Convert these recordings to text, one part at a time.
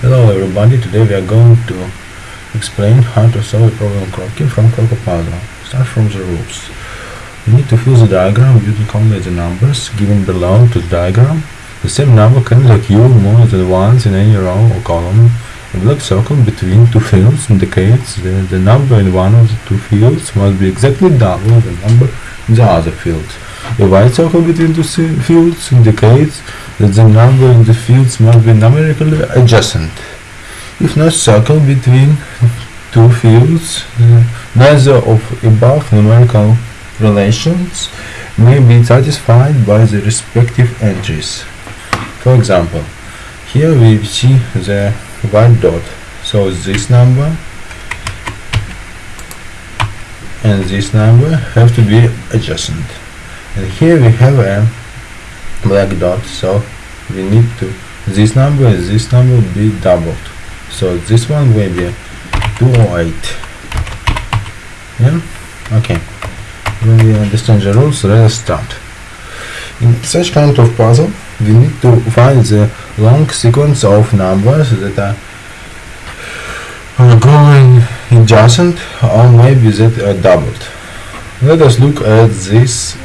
Hello everybody, today we are going to explain how to solve a problem Kropki from CrocoPuzzle. Start from the rules. We need to fill the diagram using only the numbers given below to the diagram. The same number can occur more than once in any row or column. A black circle between two fields indicates that the number in one of the two fields must be exactly double the number in the other field. A white circle between two fields indicates that the number in the fields must be numerically adjacent. If no circle between two fields, uh, neither of above numerical relations may be satisfied by the respective entries. For example, here we see the white dot, so this number and this number have to be adjacent. And here we have a black dot, so we need to this number and this number be doubled. So this one will be 208. Yeah? Okay. When we understand the rules, let us start. In such kind of puzzle, we need to find the long sequence of numbers that are going in adjacent or maybe that are doubled. Let us look at this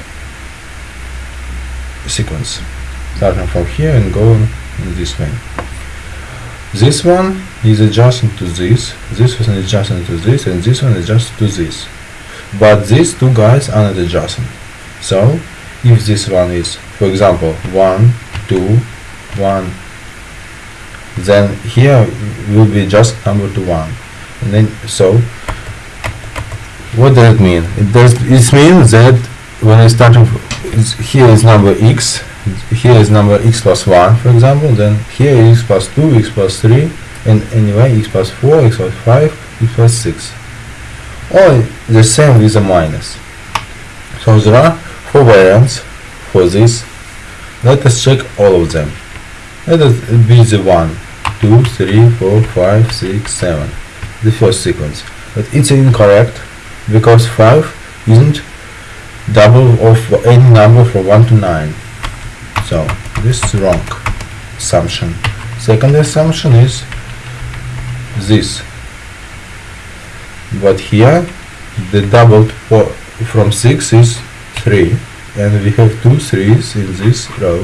sequence starting from here and going in this way. This one is adjacent to this, this one is adjacent to this, and this one is adjacent to this. But these two guys are not adjacent. So, if this one is, for example, 1, 2, 1, then here will be just number to 1. And then, so, what does it mean? It does, it means that when I start, here is number x, here is number x plus 1 for example then here is x plus 2 x plus 3 and anyway x plus 4 x plus 5 x plus 6 all the same with a minus. So there are four variants for this. Let us check all of them. Let us be the 1 2 3 4 5 6 7 the first sequence. But it's incorrect because 5 isn't double of any number from 1 to 9 so this is wrong assumption. Second assumption is this. But here the doubled from 6 is 3 and we have two threes in this row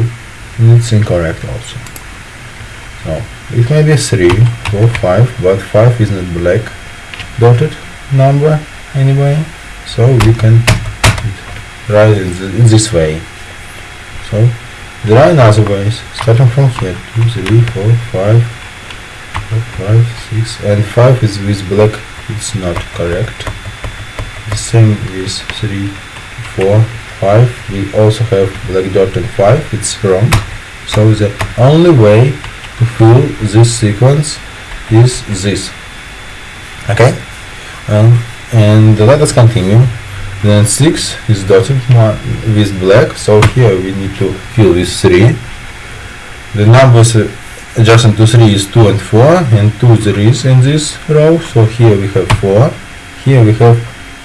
and it's incorrect also. So it may be 3, 4, 5 but 5 is not black dotted number anyway so we can write it in this way. So there are another ways, starting from here, 2, 3, 4, 5, 5, 6, and 5 is with black, it's not correct. The same with 3, 4, 5, we also have black dot and 5, it's wrong. So the only way to fill this sequence is this. Okay? Um, and let us continue then 6 is dotted with black so here we need to fill with 3 the numbers uh, adjacent to 3 is 2 and 4 and 2 there is in this row so here we have 4 here we have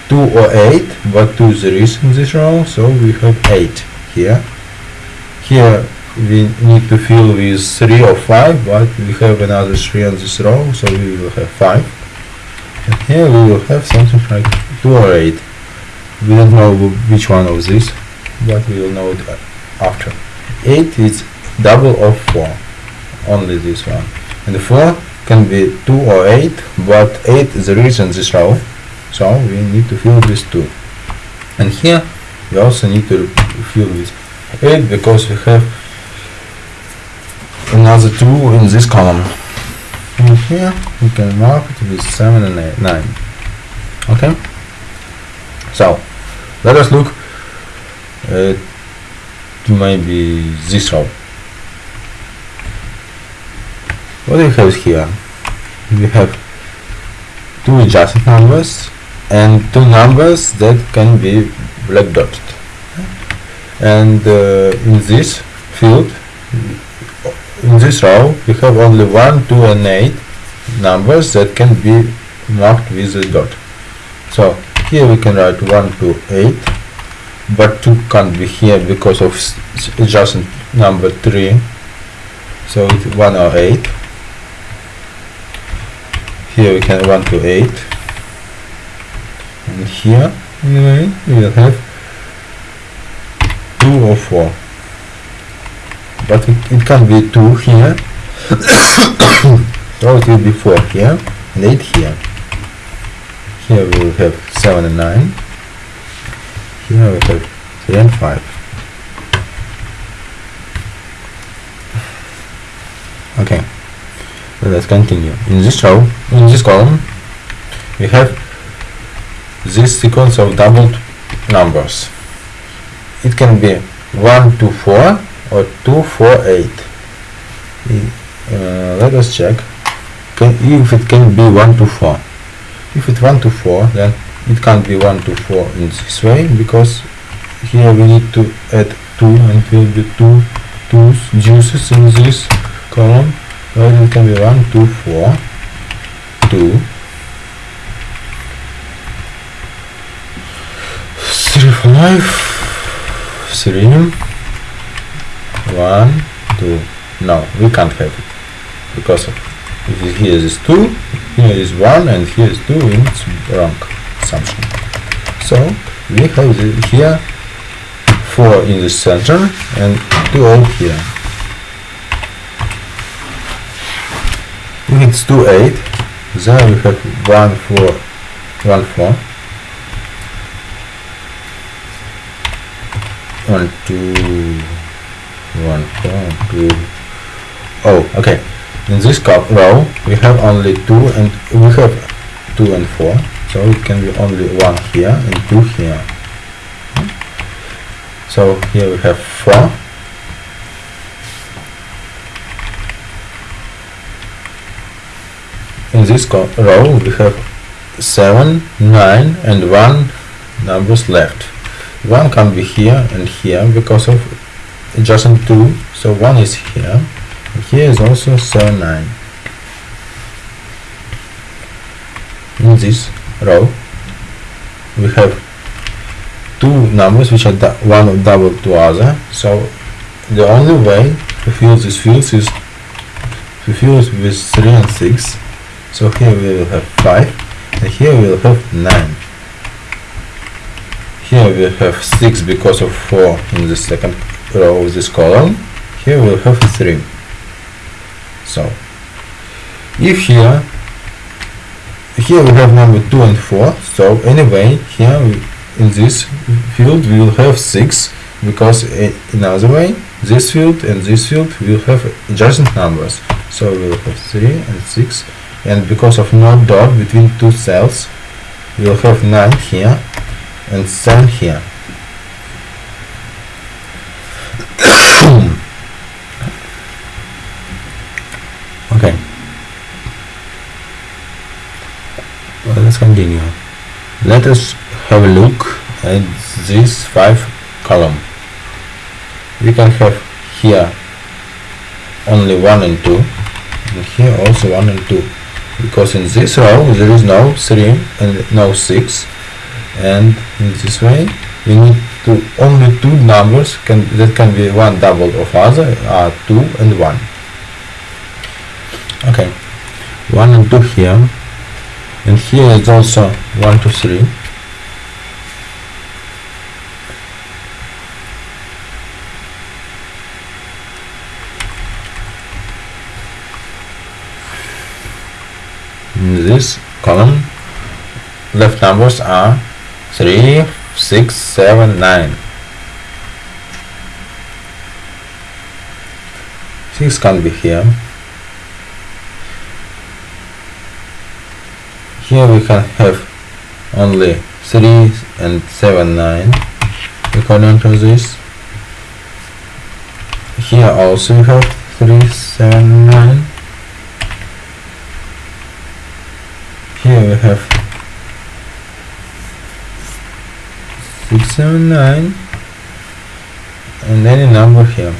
2 or 8 but 2 there is in this row so we have 8 here. Here we need to fill with 3 or 5 but we have another 3 on this row so we will have 5 and here we will have something like 2 or 8 we don't know which one of these but we will know it after. 8 is double of 4 only this one. And 4 can be 2 or 8 but 8 is the reason this row so we need to fill this 2 and here we also need to fill this 8 because we have another 2 in this column. And here we can mark it with 7 and eight, 9 okay? So let us look uh, maybe this row. What do we have here? We have two adjacent numbers and two numbers that can be black dotted. And uh, in this field, in this row, we have only 1, 2 and 8 numbers that can be marked with a dot. So here we can write 1 to 8 but 2 can't be here because of adjacent number 3 so it's 1 or 8 here we can 1 to 8 and here anyway we will have 2 or 4 but it, it can be 2 here. So it will be 4 here and 8 here here we have 7 and 9 here we have 3 and 5 okay. So let's continue. In this row in this column we have this sequence of doubled numbers. It can be 1 to 4 or 2 4 8 uh, let us check. Can, if it can be 1 to 4 if it's 1 to 4 then it can't be 1 to 4 in this way because here we need to add 2 and it will be 2 twos juices in this column. Well it can be 1 2 4 2 3 5 3 1 2 no we can't have it because here is 2 here is 1 and here is 2 it's wrong assumption. So we have the, here 4 in the center and 2 out here. If it's 2 8 then we have 1 4 1 4 1 2 1 4 2 oh okay in this row we have only 2 and we have 2 and 4 so it can be only 1 here and 2 here. So here we have 4 in this row we have 7 9 and 1 numbers left. 1 can be here and here because of adjacent 2 so 1 is here here is also 7 9 in this row we have two numbers which are one of double to other. So the only way to fill these fields is to fill it with 3 and 6 so here we will have 5 and here we will have 9 here we have 6 because of 4 in the second row of this column. Here we'll have 3 so if here here we have number 2 and 4 so anyway here we, in this field we will have 6 because eh, in other way this field and this field will have adjacent numbers. So we will have 3 and 6 and because of no dot between two cells we will have 9 here and 7 here okay well, let's continue. Let us have a look at this 5 column. We can have here only 1 and 2 and here also 1 and 2 because in this row there is no 3 and no 6 and in this way we need to only two numbers can that can be one double of other are 2 and 1 okay 1 and 2 here and here is also 1 to 3 in this column left numbers are 3 6 7 9 6 can be here here we can have only 3 and 7 9 according to this. Here also we have 3 7 9 here we have 679 and any number here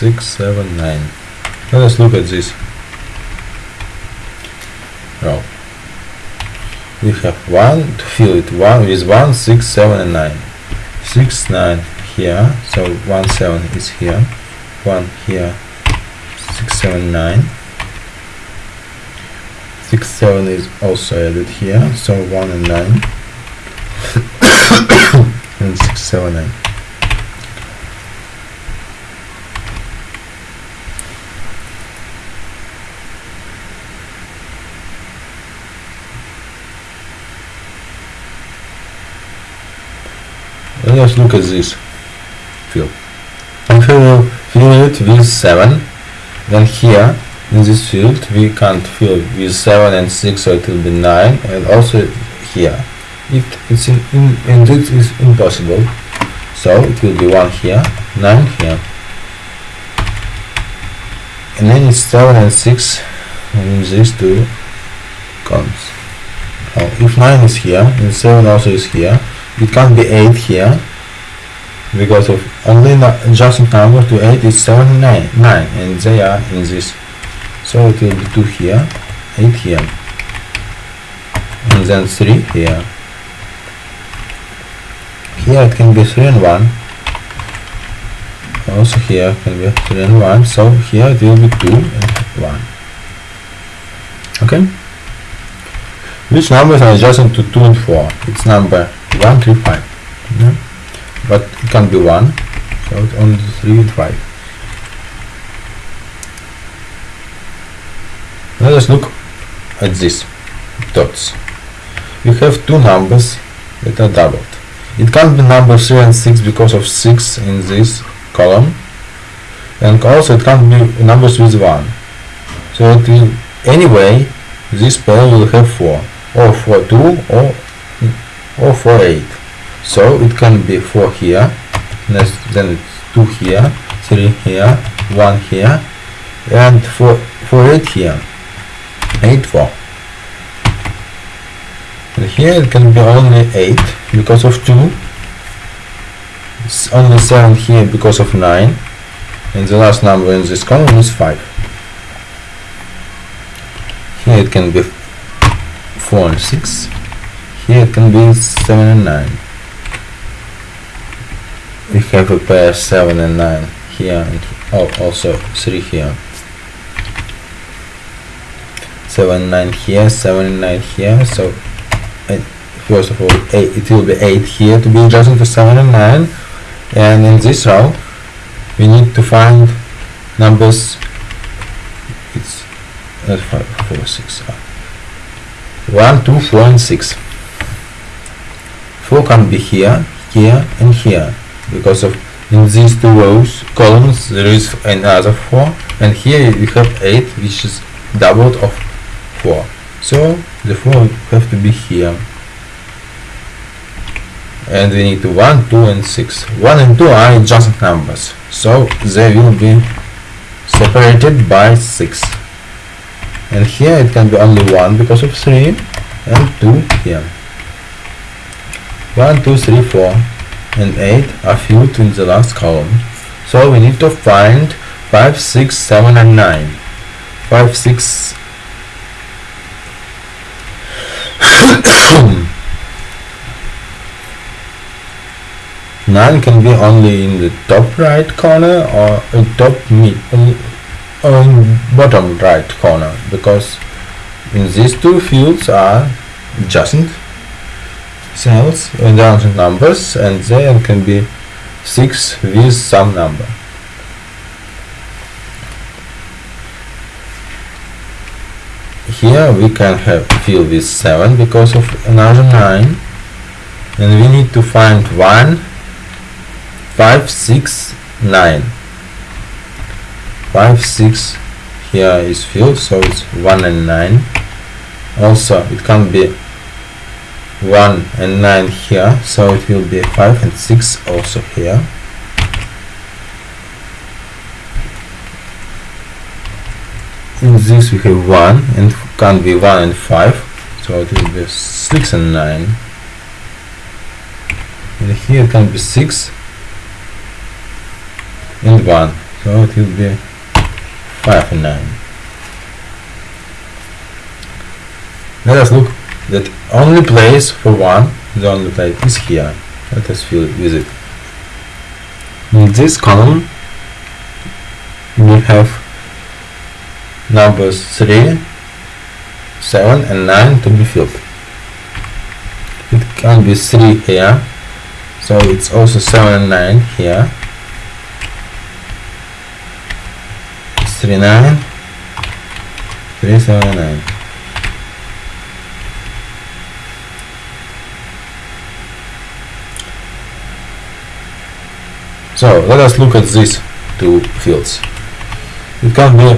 1 6 7 9 let us look at this. Row we have 1 to fill it. 1 with 1 6 7 and 9 6 9 here so 1 7 is here. 1 here 6 7 9 6 7 is also added here so 1 and 9 and 6 7 9 Let's look at this field. If we fill it with 7, then here in this field we can't fill with 7 and 6 so it will be 9 and also here. It, it's in, in, and this is impossible so it will be 1 here 9 here. And then it's 7 and 6 in these two columns now if 9 is here and 7 also is here it can't be 8 here because of only adjacent number to 8 is 7 and 9, 9 and they are in this so it will be 2 here 8 here and then 3 here. Here it can be 3 and 1 also here can be 3 and 1 so here it will be 2 and 1 okay? Which numbers are adjacent to 2 and 4 it's number 1 3 5 yeah? but it can't be 1 so it's only 3 and 5 let us look at this dots. We have two numbers that are doubled. It can't be number 3 and 6 because of 6 in this column. And also it can't be numbers with 1 so it will anyway this pair will have 4 or 4 2 or or 4 8 so it can be 4 here next then it's 2 here 3 here 1 here and 4 4 8 here. 8 4 and here it can be only 8 because of 2 it's only 7 here because of 9 and the last number in this column is 5 here it can be 4 and 6 here it can be 7 and 9 we have a pair 7 and 9 here and oh, also 3 here. 7 9 here 7 and 9 here so it, first of all eight, it will be 8 here to be adjacent to 7 and 9 and in this row we need to find numbers. It's uh, 5 4 6 uh, 1 2 4 and 6 4 can be here here and here? Because of in these two rows columns there is another 4 and here we have 8 which is doubled of 4 so the 4 have to be here. And we need 1 2 and 6 1 and 2 are adjacent numbers. So they will be separated by 6 and here it can be only 1 because of 3 and 2 here 1 2 3 4 and 8 are filled in the last column. So we need to find 5 6 7 and 9 5 6 9 can be only in the top right corner or in top mid in bottom right corner because in these two fields are adjacent cells and adjacent numbers and there can be 6 with some number. Here we can have fill with 7 because of another 9 and we need to find 1 5 6 9 5 6 here is filled so it's 1 and 9 also it can be 1 and 9 here so it will be 5 and 6 also here. In this we have 1 and can be 1 and 5 so it will be 6 and 9 and here it can be 6 and 1 so it will be 5 and 9 let us look that only place for 1 the only place is here. Let us fill it with it. In this column we have numbers 3 7 and 9 to be filled. It can be 3 here so it's also 7 and 9 here. 3 9 3 7 9 so let us look at these two fields. It can be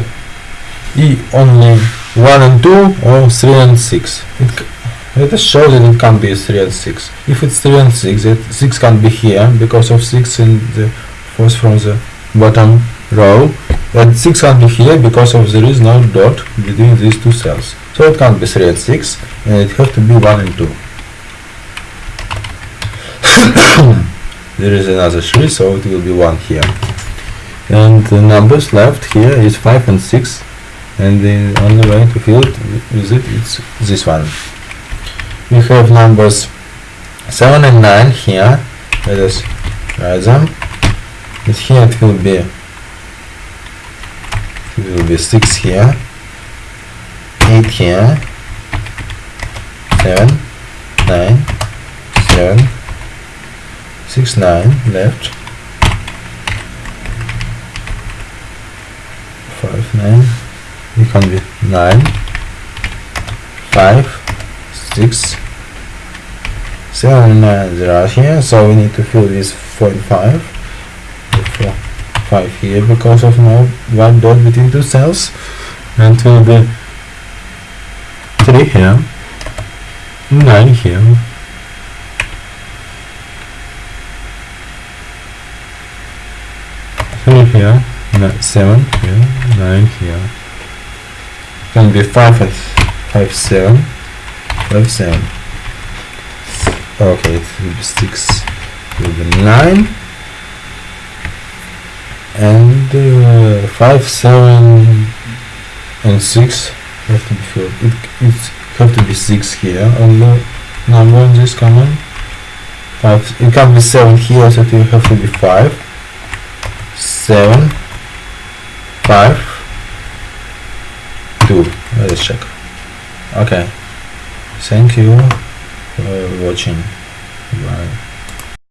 e only 1 and 2 or 3 and 6 it let us show that it can be 3 and 6 if it's 3 and 6 it 6 can be here because of 6 in the first from the bottom row. And 6 can be here because of there is no dot between these two cells. So it can't be 3 and 6 and it has to be 1 and 2 there is another 3 so it will be 1 here. And the numbers left here is 5 and 6 and the only way to fill it with it it's this one. We have numbers 7 and 9 here let us write them. And here it will be it will be 6 here 8 here 7 9 7 6 9 left. 5 9 it can be 9 5 6 7 9 there are here so we need to fill this 45 4 5 here because of no one dot between two cells. And it will be 3 here 9 here Three here, no, seven here, nine here. Can be five 5, 7, 5, 7. Okay, it will be six, it will be nine, and uh, five, seven, and six have to be filled. It it have to be six here on the number in this column. Five. It can't be seven here, so it will have to be five, seven, five, two. Let us check. Okay. Thank you for watching. Bye.